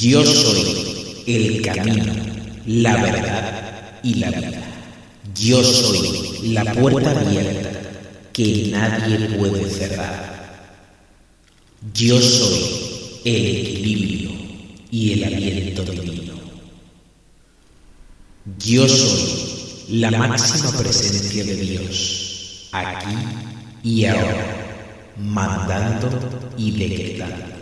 Yo soy el camino, la verdad y la vida. Yo soy la puerta abierta que nadie puede cerrar. Yo soy el equilibrio y el aliento divino. Yo soy la máxima presencia de Dios, aquí y ahora, mandando y decretando.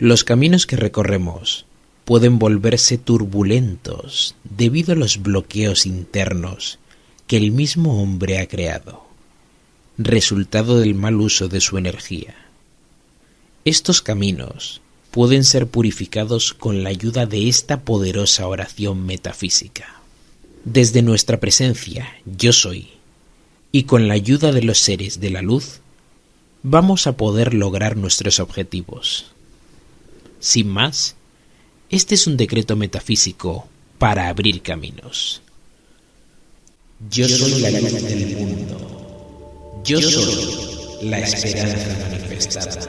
Los caminos que recorremos pueden volverse turbulentos debido a los bloqueos internos que el mismo hombre ha creado, resultado del mal uso de su energía. Estos caminos pueden ser purificados con la ayuda de esta poderosa oración metafísica. Desde nuestra presencia, yo soy, y con la ayuda de los seres de la luz, vamos a poder lograr nuestros objetivos. Sin más, este es un decreto metafísico para abrir caminos. Yo soy la luz del mundo. Yo soy la esperanza manifestada.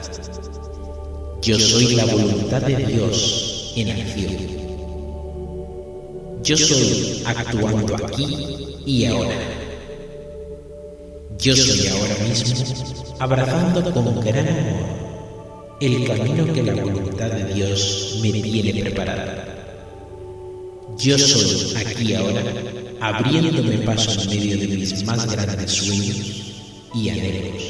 Yo soy la voluntad de Dios en acción. Yo soy actuando aquí y ahora. Yo soy ahora mismo abrazando con gran amor el camino que la voluntad de Dios me tiene preparado. Yo soy aquí ahora, abriéndome paso en medio de mis más grandes sueños y anhelos.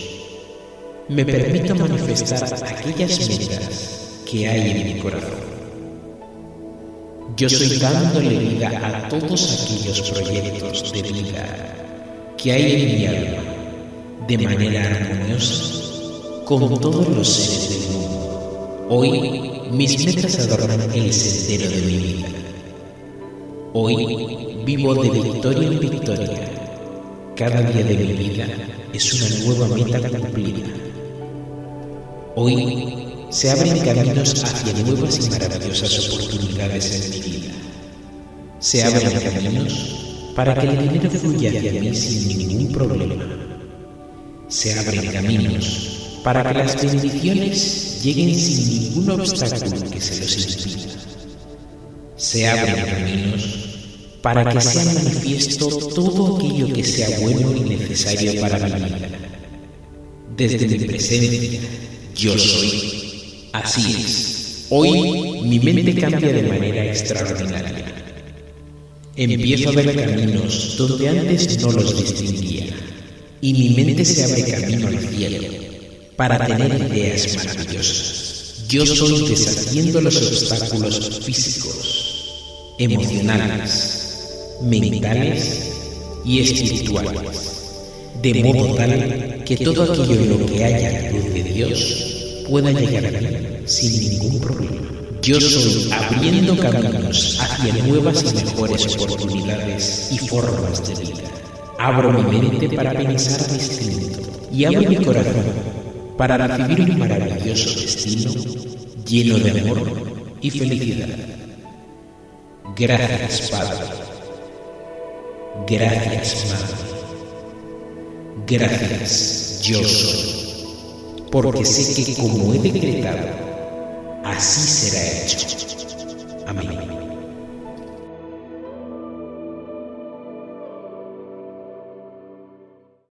Me permito manifestar aquellas metas que hay en mi corazón. Yo soy dándole vida a todos aquellos proyectos de vida que hay en mi alma de manera armoniosa con todos los seres mundo. Hoy mis metas adornan el sendero de mi vida. Hoy vivo de victoria en victoria. Cada día de mi vida es una nueva meta cumplida. Hoy se abren caminos hacia nuevas y maravillosas oportunidades en mi vida. Se abren caminos para que el dinero fluya hacia mí sin ningún problema. Se abren caminos para que las bendiciones lleguen sin ningún obstáculo que se los impida. Se abren caminos para que sea manifiesto todo aquello que sea bueno y necesario para mi vida. Desde mi presencia, yo soy. Así es. Hoy mi mente cambia de manera extraordinaria. Empiezo a ver caminos donde antes no los distinguía y mi mente se abre camino al cielo para tener ideas maravillosas. Yo soy deshaciendo los obstáculos físicos, emocionales, mentales y espirituales, de modo tal que todo aquello en lo que haya luz de Dios pueda llegar a mí sin ningún problema. Yo soy abriendo caminos hacia nuevas y mejores oportunidades y formas de vida. Abro mi mente para pensar distinto y abro mi corazón para recibir un maravilloso destino lleno de amor y felicidad. Gracias, Padre. Gracias, Madre. Gracias, yo soy. Porque sé que como he decretado, así será hecho. Amén.